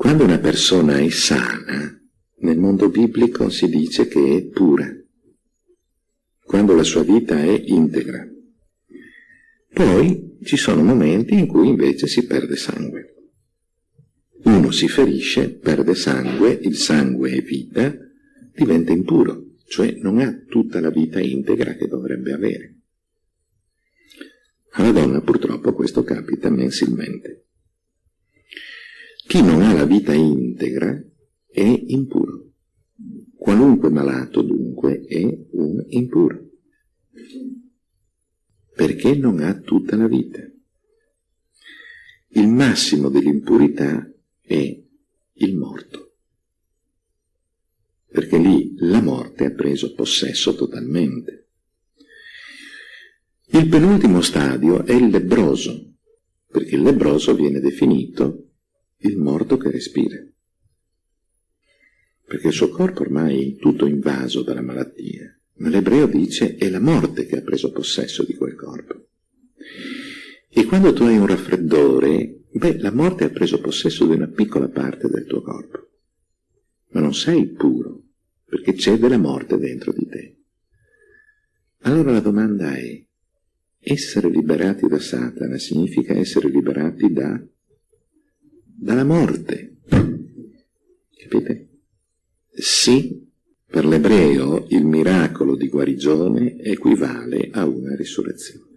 Quando una persona è sana, nel mondo biblico si dice che è pura, quando la sua vita è integra. Poi ci sono momenti in cui invece si perde sangue. Uno si ferisce, perde sangue, il sangue è vita, diventa impuro, cioè non ha tutta la vita integra che dovrebbe avere. Alla donna purtroppo questo capita mensilmente. Chi non ha la vita integra è impuro. Qualunque malato dunque è un impuro. Perché non ha tutta la vita. Il massimo dell'impurità è il morto. Perché lì la morte ha preso possesso totalmente. Il penultimo stadio è il lebroso, perché il lebroso viene definito il morto che respira. Perché il suo corpo ormai è tutto invaso dalla malattia, ma l'ebreo dice è la morte che ha preso possesso di quel corpo. E quando tu hai un raffreddore, beh, la morte ha preso possesso di una piccola parte del tuo corpo, ma non sei puro, perché c'è della morte dentro di te. Allora la domanda è, essere liberati da Satana significa essere liberati da dalla morte. Capite? Sì, per l'ebreo il miracolo di guarigione equivale a una risurrezione.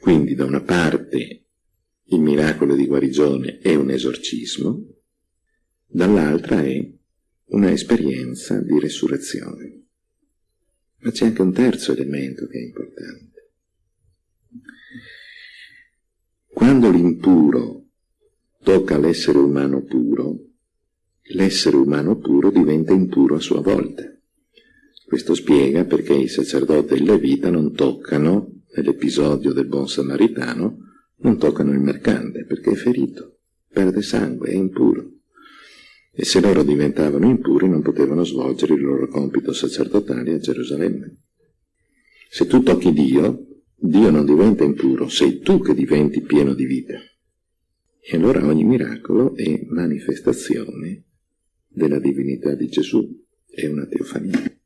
Quindi da una parte il miracolo di guarigione è un esorcismo, dall'altra è un'esperienza di resurrezione. Ma c'è anche un terzo elemento che è importante. Quando l'impuro tocca l'essere umano puro, l'essere umano puro diventa impuro a sua volta. Questo spiega perché il sacerdote e il levita non toccano, nell'episodio del buon samaritano, non toccano il mercante perché è ferito, perde sangue, è impuro. E se loro diventavano impuri non potevano svolgere il loro compito sacerdotale a Gerusalemme. Se tu tocchi Dio, Dio non diventa impuro, sei tu che diventi pieno di vita. E allora ogni miracolo è manifestazione della divinità di Gesù, è una teofania.